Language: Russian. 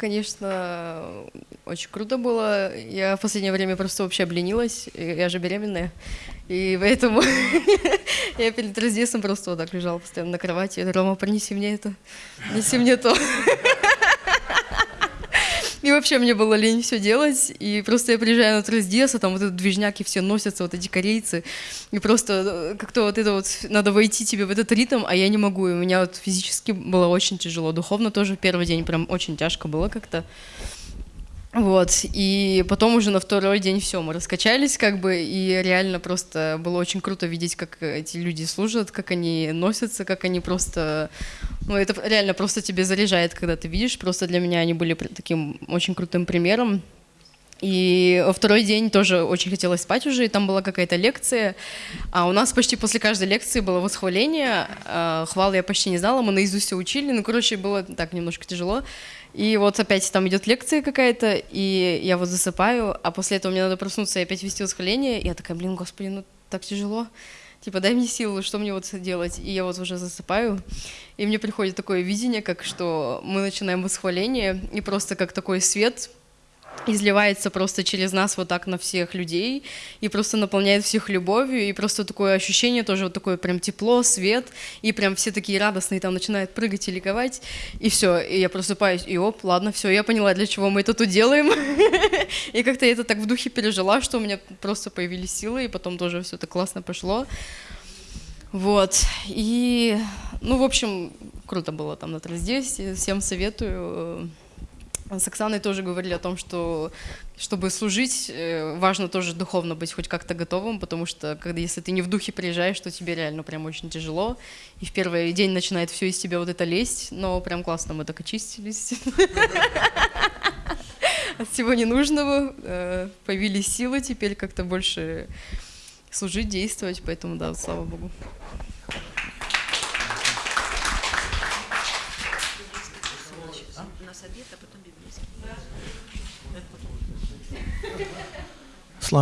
Конечно, очень круто было. Я в последнее время просто вообще обленилась. Я же беременная. И поэтому я перед Рождеством просто вот так лежала постоянно на кровати. Я Рома, принеси мне это, неси мне то. И вообще мне было лень все делать. И просто я приезжаю на Трыздес, а там вот этот движняк, и все носятся, вот эти корейцы. И просто э, как-то вот это вот, надо войти тебе в этот ритм, а я не могу. И у меня вот физически было очень тяжело. Духовно тоже первый день прям очень тяжко было как-то. Вот, и потом уже на второй день все, мы раскачались, как бы, и реально просто было очень круто видеть, как эти люди служат, как они носятся, как они просто, ну, это реально просто тебе заряжает, когда ты видишь, просто для меня они были таким очень крутым примером, и второй день тоже очень хотелось спать уже, и там была какая-то лекция. А у нас почти после каждой лекции было восхваление. А, хвал я почти не знала, мы наизусть все учили. Ну, короче, было так немножко тяжело. И вот опять там идет лекция какая-то, и я вот засыпаю, а после этого мне надо проснуться и опять вести восхваление. И я такая, блин, господи, ну так тяжело. Типа, дай мне силы, что мне вот делать? И я вот уже засыпаю, и мне приходит такое видение, как что мы начинаем восхваление, и просто как такой свет изливается просто через нас вот так на всех людей и просто наполняет всех любовью, и просто такое ощущение тоже вот такое прям тепло, свет, и прям все такие радостные там начинают прыгать и ликовать, и все, и я просыпаюсь, и оп, ладно, все, я поняла, для чего мы это тут делаем, и как-то я это так в духе пережила, что у меня просто появились силы, и потом тоже все так классно пошло, вот, и, ну, в общем, круто было там на Трансдевсе, всем советую, с Оксаной тоже говорили о том, что чтобы служить, э, важно тоже духовно быть хоть как-то готовым, потому что когда если ты не в духе приезжаешь, то тебе реально прям очень тяжело. И в первый день начинает все из тебя вот это лезть, но прям классно мы так очистились. От всего ненужного э, появились силы теперь как-то больше служить, действовать, поэтому да, слава Богу.